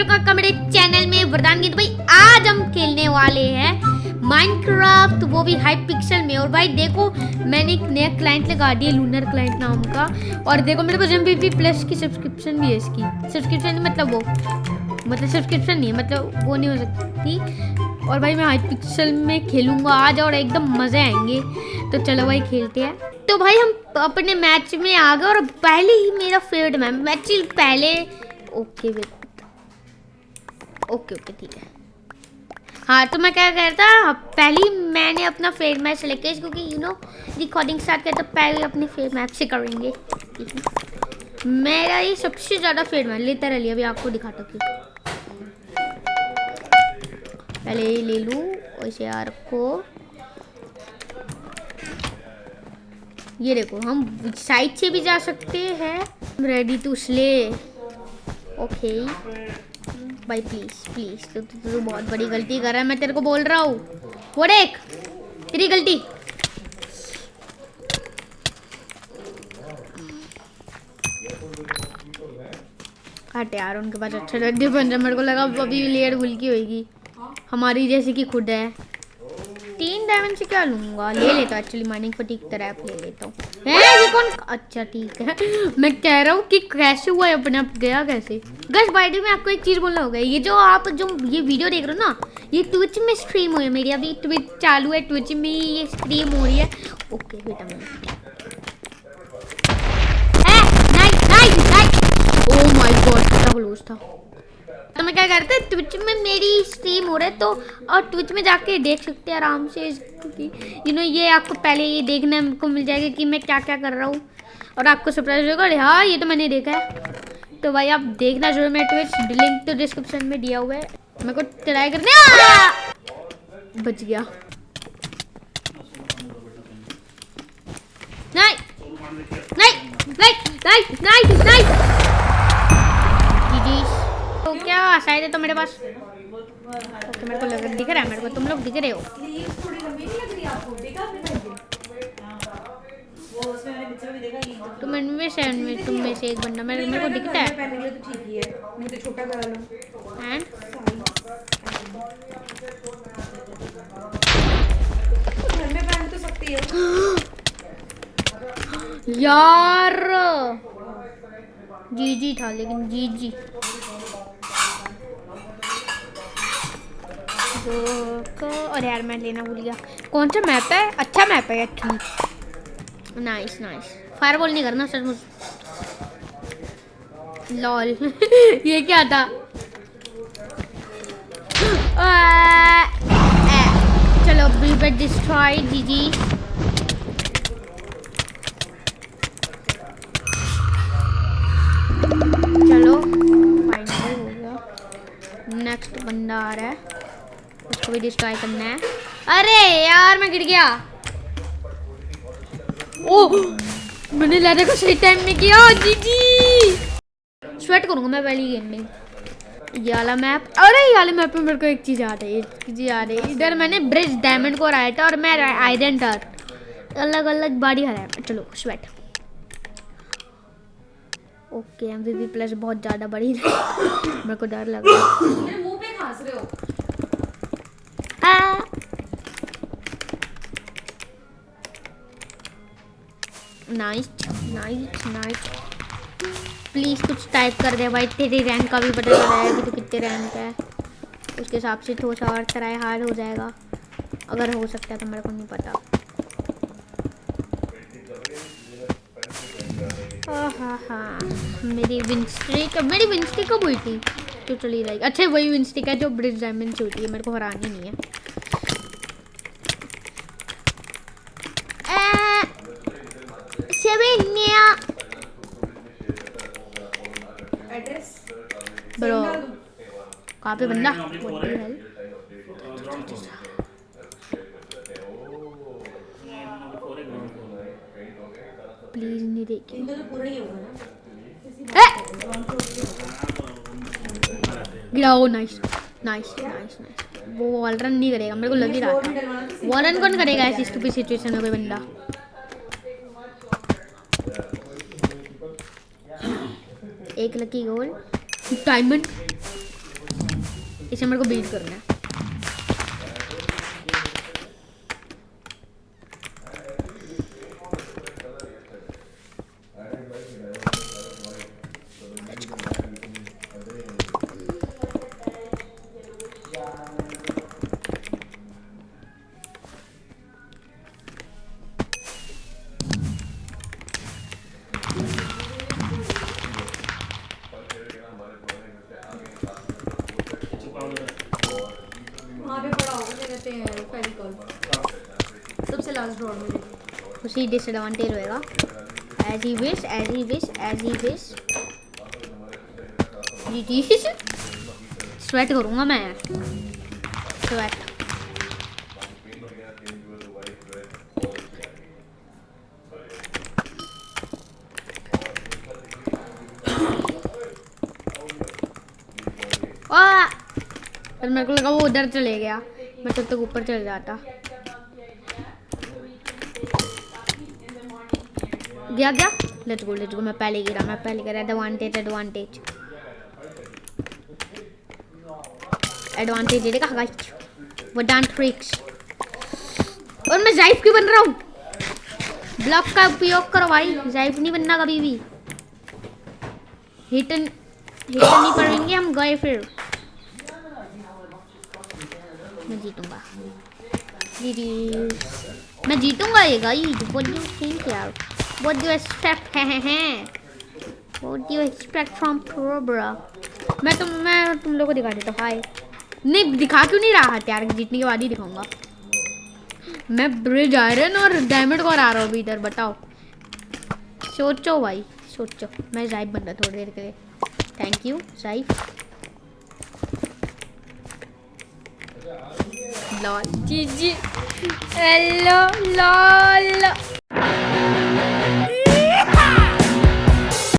Welcome का मेरे channel में वरदान गीत भाई, आज हम खेलने वाले हैं माइनक्राफ्ट वो भी हाई पिक्सल में। और भाई, देखो, मैंने एक नया क्लाइंट लगा दिया लूनर क्लाइंट नाम का। और देखो, मेरे पास एम प्लस की सब्सक्रिप्शन भी है इसकी। सब्सक्रिप्शन मतलब वो मतलब सब्सक्रिप्शन नहीं है मतलब वो नहीं हो सकती। और भाई, मैं हाई पिक्सल में खेलूँगा आज और एकदम मज़े आएँगे। तो चलो भाई, खेलते हैं। तो भाई, हम अपने मैच में आ गए और पहले ही मेरा फेवरेट मैच मैच पहले ओके वेट ओके ओके, ठीक है। हाँ तो मैं क्या कह रहा था, पहले मैंने अपना फेयर मैच किया, क्योंकि यू नो रिकॉर्डिंग स्टार्ट किया तो पहले अपने फेयर मैच से करेंगे। मेरा ये सबसे ज़्यादा फेयर मैच लेता रह अभी आपको दिखाता हूँ। पहले ये ले लूँ वैसे यार को ये देखो, हम साइड से भी जा सकते हैं। रेडी टू स्ले ओके भाई प्लीज़ प्लीज़ तो तू तो, तो, बहुत बड़ी गलती कर रहा है मैं तेरे को बोल रहा हूँ। वो देख तेरी गलती। हट यार उनके पास अच्छा लड्डू बन रहा मेरे को लगा अभी लेट भूल की होगी हमारी जैसे कि खुद है। तीन डायमंड से क्या लूँगा? ले लेता हूँ एक्चुअली माइनिंग फटीक तरह ले लेता हूँ। ये कौन अच्छा ठीक है। मैं कह रहा हूँ कि कैसे हुआ अपने आप, गया कैसे? गस बाइडी में आपको एक चीज़ बोलना होगा। ये जो आप जो ये वीडियो देख रहे हो ना, ये ट्विच में स्ट्रीम हो है मेरी। अभी ट्विच चालू है ट्विच में ये स्ट्रीम हो रही है। ओके बेटा, मैं ओ माय गॉड कितना क्लोज था। तो मैं क्या करते हैं ट्विच में मेरी स्ट्रीम हो रहा है तो और ट्विच में जाके देख सकते हैं आराम से, क्योंकि यू नो ये आपको पहले ये देखने को मिल जाएगा कि मैं क्या क्या कर रहा हूँ। और आपको सरप्राइज़ होगा, अरे हाँ ये तो मैंने देखा है। तो भाई आप देखना ज़रूर मेरे ट्विच लिंक तो डिस्क्रिप्शन में दिया हुआ है। मेरे को ट्राई करने बच गया। नहीं नहीं नहीं नहीं नहीं क्या? शायद है तो मेरे पास तो मेरे को लग दिख रहा है, मेरे को तुम लोग दिख रहे हो। तुम इनमें से, इनमें तुम में से एक बंदा, मेरे मेरे को दिखता है। एंड यार! जी जी था, लेकिन जी जी और यार मैं लेना भूल गया। कौन सा मैप है? अच्छा मैप है ठीक। नाइस नाइस फायर बॉल नहीं करना सर मुझे। लॉल ये क्या था? चलो ब्रीबेट डिस्ट्रॉय जी जी चलो फाइनल हो गया। नेक्स्ट बंदा आ रहा है। उसको भी डिस्ट्रॉय करना है। अरे यार, मैं गिर गया। ओह, मैंने लैडर को सही टाइम में किया जी जी स्वेट करूँगा मैं पहली गेम में। ये वाला मैप अरे ये वाले मैप में मेरे को एक चीज़ आ रही है चीज़ आ रही है इधर मैंने ब्रिज डायमंड को हराया था और मैं आयरन डर अलग अलग बाड़ी हराया चलो स्वेट ओके एम प्लस बहुत ज़्यादा बड़ी मेरे को डर लग रहा है। नाइस नाइस नाइस प्लीज़ कुछ टाइप कर दे भाई, तेरी रैंक का भी पता चला है कि तो कितने रैंक है। उसके हिसाब से थोड़ा सा और ट्राई हार्ड हो जाएगा। अगर हो सकता है तो मेरे को नहीं पता। हाँ हाँ मेरी विंस्ट्रिक मेरी विंस्ट्रिक कब हुई थी? तो चली जाएगी अच्छा वही विंस्टिक है जो ब्रिज डायमंड से होती है मेरे को हरानी नहीं है। ब्रो कहाँ पे बंदा प्लीज़ नहीं देखिए गिराओ नाइस नाइस नाइस नाइस वो वॉल रन नहीं करेगा मेरे को लग ही रहा था वॉल रन कौन करेगा ऐसी स्टूपिड सिचुएशन में कोई बंदा एक लकी गोल। डायमंड। इसे मेरे को बीट करना है। कहते हैं फेविकॉल सबसे लास्ट ड्रॉर में उसी डिसएडवांटेज होएगा. As he wish as he wish as he wish जी जी स्वेट करूँगा मैं. स्वेट मेरे को लगा वो उधर चले गया. मैं तब तक ऊपर चल जाता। गया गया। लेट्स गो लेट्स गो मैं पहले गिरा, मैं पहले गिरा। एडवांटेज एडवांटेज एडवांटेज देखा गाइस वो डांस ट्रिक्स और मैं जाइफ क्यों बन रहा हूँ? ब्लॉक का उपयोग करो, भाई। जाइफ नहीं बनना कभी भी। हिटन हिटन नहीं पड़ेंगे हम, गए फिर। मैं जीतूँगा मैं जीतूँगा ये गाइस व्हाट डू थिंक यार व्हाट डू एक्सपेक्ट है हैं what do expect from pro bro मैं तुम मैं तुम लोगों को दिखा देता हूँ हाय नहीं दिखा क्यों नहीं रहा यार जीतने के बाद ही दिखाऊँगा मैं ब्रिज आयरन और डायमंड को आ रहा हूँ इधर बताओ सोचो भाई सोचो मैं जाइब बन रहा थोड़ी देर के लिए थैंक यू जाइब लॉल जी जी हेलो लॉल